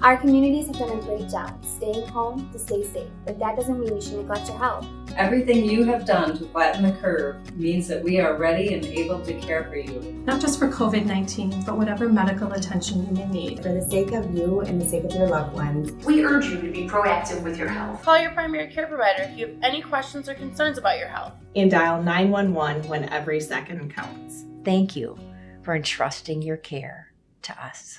Our communities have done a great job staying home to stay safe, but that doesn't mean you should neglect your health. Everything you have done to flatten the curve means that we are ready and able to care for you. Not just for COVID-19, but whatever medical attention you may need. For the sake of you and the sake of your loved ones, we urge you to be proactive with your health. Call your primary care provider if you have any questions or concerns about your health. And dial 911 when every second counts. Thank you for entrusting your care to us.